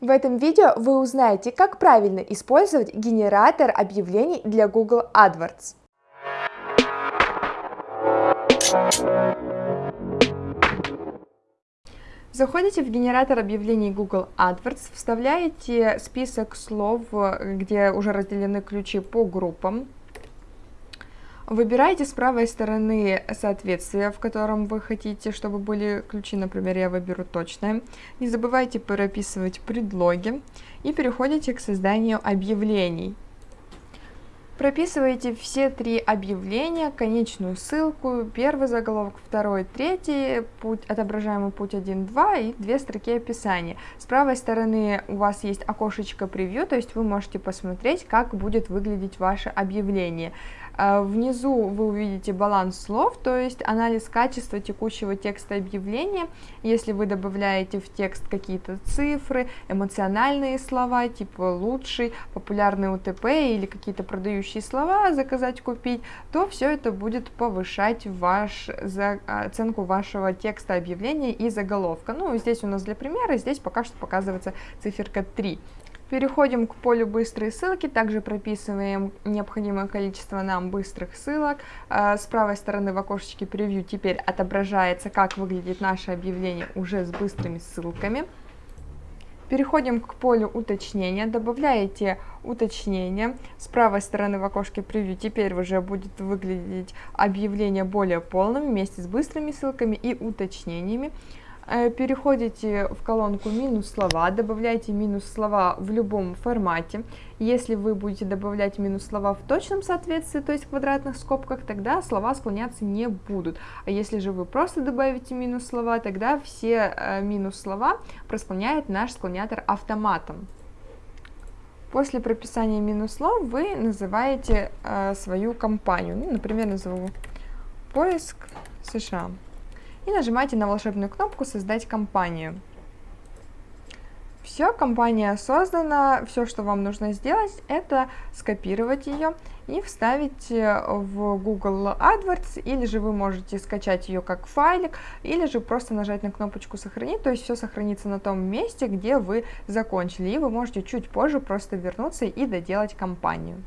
В этом видео вы узнаете, как правильно использовать генератор объявлений для Google AdWords. Заходите в генератор объявлений Google AdWords, вставляете список слов, где уже разделены ключи по группам, Выбираете с правой стороны соответствие, в котором вы хотите, чтобы были ключи, например, я выберу точное. Не забывайте прописывать предлоги и переходите к созданию объявлений. Прописываете все три объявления, конечную ссылку, первый заголовок, второй, третий, путь, отображаемый путь 1, 2 и две строки описания. С правой стороны у вас есть окошечко превью, то есть вы можете посмотреть, как будет выглядеть ваше объявление. А, внизу вы увидите баланс слов, то есть анализ качества текущего текста объявления. Если вы добавляете в текст какие-то цифры, эмоциональные слова, типа лучший, популярный УТП или какие-то продающие слова, заказать, купить, то все это будет повышать ваш, за, оценку вашего текста объявления и заголовка. Ну, здесь у нас для примера, здесь пока что показывается циферка 3. Переходим к полю быстрые ссылки, также прописываем необходимое количество нам быстрых ссылок. А, с правой стороны в окошечке превью теперь отображается, как выглядит наше объявление уже с быстрыми ссылками. Переходим к полю уточнения, добавляете уточнение. С правой стороны в окошке превью теперь уже будет выглядеть объявление более полным вместе с быстрыми ссылками и уточнениями. Э, переходите в колонку минус слова, добавляйте минус слова в любом формате. Если вы будете добавлять минус слова в точном соответствии, то есть в квадратных скобках, тогда слова склоняться не будут. А если же вы просто добавите минус слова, тогда все э, минус слова просклоняет наш склонятор автоматом. После прописания минус слов вы называете э, свою компанию. Ну, например, назову поиск США и нажимаете на волшебную кнопку «Создать компанию». Все, компания создана, все, что вам нужно сделать, это скопировать ее и вставить э, в Google AdWords, или же вы можете скачать ее как файлик, или же просто нажать на кнопочку «Сохранить», то есть все сохранится на том месте, где вы закончили, и вы можете чуть позже просто вернуться и доделать компанию.